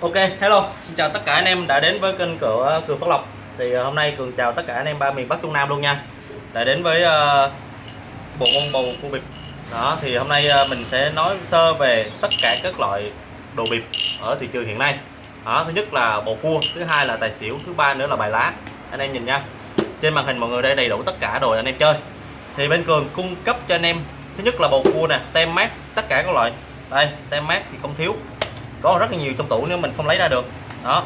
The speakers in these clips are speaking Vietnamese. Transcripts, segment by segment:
Ok, hello, xin chào tất cả anh em đã đến với kênh cửa ờ, Cường Phát Lộc. Thì ờ, hôm nay Cường chào tất cả anh em ba miền Bắc Trung Nam luôn nha. Đã đến với uh, bộ môn bầu cua bịp. Đó, thì hôm nay uh, mình sẽ nói sơ về tất cả các loại đồ bịp ở thị trường hiện nay. Đó, thứ nhất là bầu cua, thứ hai là tài xỉu, thứ ba nữa là bài lá. Anh em nhìn nha. Trên màn hình mọi người đây đầy đủ tất cả đồ anh em chơi. Thì bên Cường cung cấp cho anh em Thứ nhất là bầu cua nè, tem mát, tất cả các loại. Đây, tem mát thì không thiếu có rất là nhiều trong tủ nếu mình không lấy ra được. Đó.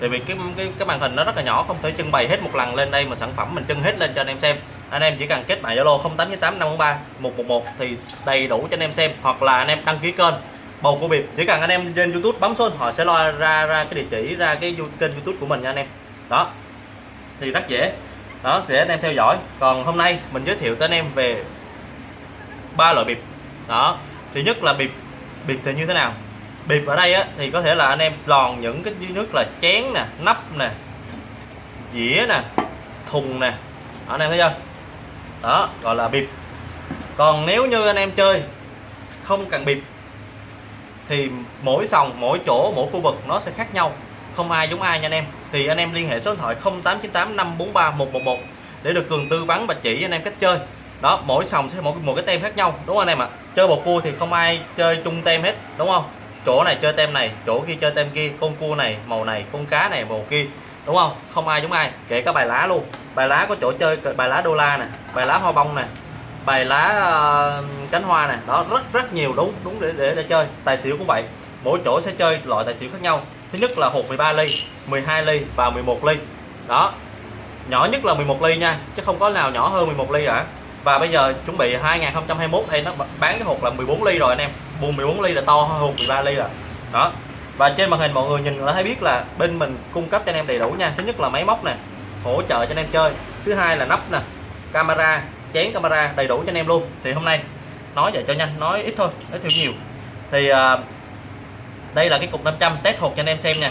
Tại vì cái cái cái màn hình nó rất là nhỏ, không thể trưng bày hết một lần lên đây mà sản phẩm mình trưng hết lên cho anh em xem. Anh em chỉ cần kết bạn zalo 0898 543 111 thì đầy đủ cho anh em xem, hoặc là anh em đăng ký kênh bầu của biệt chỉ cần anh em trên youtube bấm số họ sẽ lo ra ra cái địa chỉ, ra cái kênh youtube của mình nha anh em. Đó. Thì rất dễ. Đó để anh em theo dõi. Còn hôm nay mình giới thiệu tới anh em về ba loại bịp. Đó. Thứ nhất là bịp bịp thì như thế nào? Bịp ở đây á, thì có thể là anh em lòn những cái dưới nước là chén nè nắp nè dĩa nè thùng nè. Đó, anh em thấy chưa? Đó gọi là bịp. Còn nếu như anh em chơi không cần bịp thì mỗi sòng mỗi chỗ mỗi khu vực nó sẽ khác nhau. Không ai giống ai nha anh em. Thì anh em liên hệ số điện thoại 0898 543 111 để được cường tư vấn và chỉ anh em cách chơi. Đó mỗi sòng sẽ một một cái tem khác nhau đúng không anh em ạ? Chơi bầu cua thì không ai chơi chung tem hết đúng không? Chỗ này chơi tem này chỗ kia chơi tem kia con cua này màu này con cá này màu kia. Đúng không? Không ai giống ai kể cả bài lá luôn. Bài lá có chỗ chơi bài lá đô la nè bài lá hoa bông nè bài lá uh, cánh hoa nè. Đó rất rất nhiều đúng đúng để, để để chơi. Tài xỉu cũng vậy. Mỗi chỗ sẽ chơi loại tài xỉu khác nhau. Thứ nhất là hột 13 ly 12 ly và 11 ly. Đó nhỏ nhất là 11 ly nha chứ không có nào nhỏ hơn 11 ly cả và bây giờ chuẩn bị 2021 đây nó bán cái hộp là 14 ly rồi anh em. Buồn 14 ly là to hơn hộp 13 ly rồi. Đó. Và trên màn hình mọi người nhìn đã thấy biết là bên mình cung cấp cho anh em đầy đủ nha. Thứ nhất là máy móc nè hỗ trợ cho anh em chơi. Thứ hai là nắp nè camera chén camera đầy đủ cho anh em luôn. Thì hôm nay nói vậy cho nhanh nói ít thôi nói thiểu nhiều. Thì uh, đây là cái cục 500 test hộp cho anh em xem nha.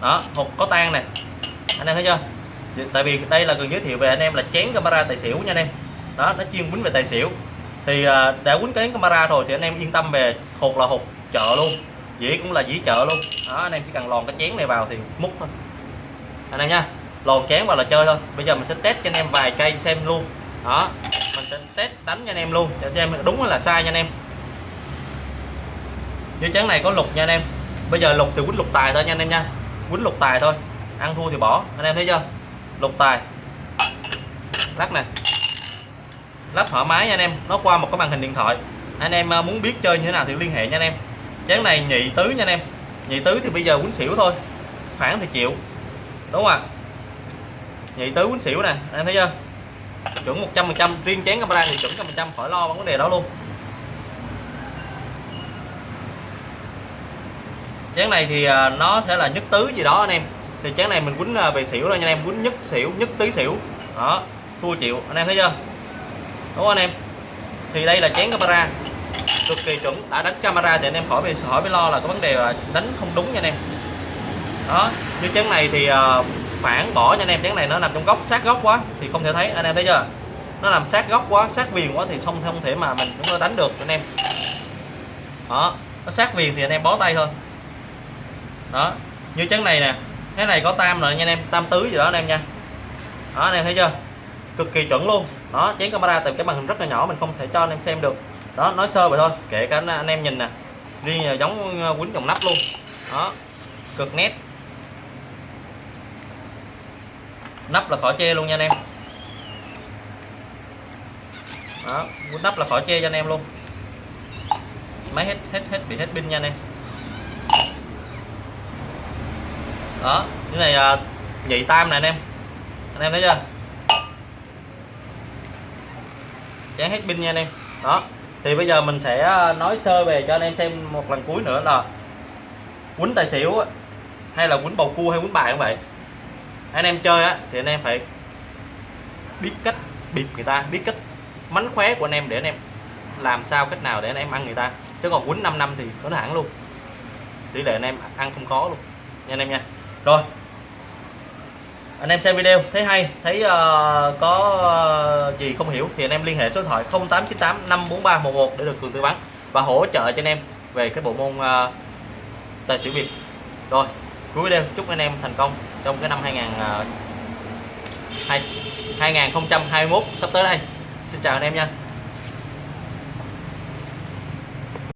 Đó hộp có tan nè. Anh em thấy chưa? Tại vì đây là cần giới thiệu về anh em là chén camera tài xỉu nha anh em đó nó chuyên quýnh về tài xỉu. Thì à, đã quýnh cái camera rồi thì anh em yên tâm về hột là hột chợ luôn. Dĩ cũng là dĩ chợ luôn. Đó anh em chỉ cần lòn cái chén này vào thì múc thôi. Anh em nha lòn chén vào là chơi thôi. Bây giờ mình sẽ test cho anh em vài cây xem luôn. Đó mình sẽ test đánh cho anh em luôn để cho em đúng hay là sai nha anh em. Như chén này có lục nha anh em. Bây giờ lục thì quýnh lục tài thôi nha anh em nha. Quýnh lục tài thôi ăn thua thì bỏ. Anh em thấy chưa? Lục tài. Lắc nè lắp thoải mái nha anh em, nó qua một cái màn hình điện thoại. Anh em à, muốn biết chơi như thế nào thì liên hệ nha anh em. Chén này nhị tứ nha anh em. Nhị tứ thì bây giờ quýnh xỉu thôi, phản thì chịu. Đúng không ạ? Nhị tứ quýnh xỉu nè, anh thấy chưa? Chuẩn 100 phần trăm, riêng chén camera thì chuẩn trăm phần trăm, khỏi lo vấn đề đó luôn. Chén này thì à, nó sẽ là nhất tứ gì đó anh em. Thì chén này mình quýnh à, về xỉu thôi nha anh em, quýnh nhất xỉu, nhất tứ xỉu. Đó, thua chịu, anh em thấy chưa? Đúng không anh em? Thì đây là chén camera. Cực kỳ chuẩn. Đã đánh camera thì anh em khỏi bị hỏi bị lo là có vấn đề là đánh không đúng nha anh em. Đó. Như chén này thì uh, phản bỏ nha anh em. Chén này nó nằm trong góc sát góc quá thì không thể thấy. Anh em thấy chưa? Nó nằm sát góc quá sát viền quá thì không không thể mà mình chúng ta đánh được anh em. Đó. Nó sát viền thì anh em bó tay thôi. Đó. Như chén này nè. Cái này có tam rồi nha anh em. Tam tứ gì đó anh em nha. Đó anh em thấy chưa? Cực kỳ chuẩn luôn. Đó, chén camera từ cái màn hình rất là nhỏ, mình không thể cho anh em xem được. Đó, nói sơ vậy thôi, kể cả anh em nhìn nè. Riêng là ờ, giống ờ, quýnh dòng nắp luôn. Đó, cực nét. Nắp là khỏi chê luôn nha anh em. Đó, quýnh nắp là khỏi chê cho anh em luôn. Máy hết hết hết bị hết pin nha anh em. Đó, cái này ờ, nhị tam nè anh em. Anh em thấy chưa? Chán hết pin nha anh em. Đó, thì bây giờ mình sẽ ờ, nói sơ về cho anh em xem một lần cuối nữa là quýnh tài xỉu hay là quýnh bầu cua hay quýnh bài cũng vậy? Anh em chơi á, thì anh em phải biết cách bịp người ta, biết cách mánh khóe của anh em để anh em làm sao cách nào để anh em ăn người ta. Chứ còn quýnh 5 năm thì có hẳn luôn. Tỷ lệ anh em ăn không có luôn. Nha anh em nha. Rồi anh em xem video thấy hay thấy uh, có uh, gì không hiểu thì anh em liên hệ số điện thoại 0898 543 11 để được cường tư vấn và hỗ trợ cho anh em về cái bộ môn uh, tài xỉu việt. Rồi cuối video chúc anh em thành công trong cái năm 2000 uh, 2021 sắp tới đây. Xin chào anh em nha.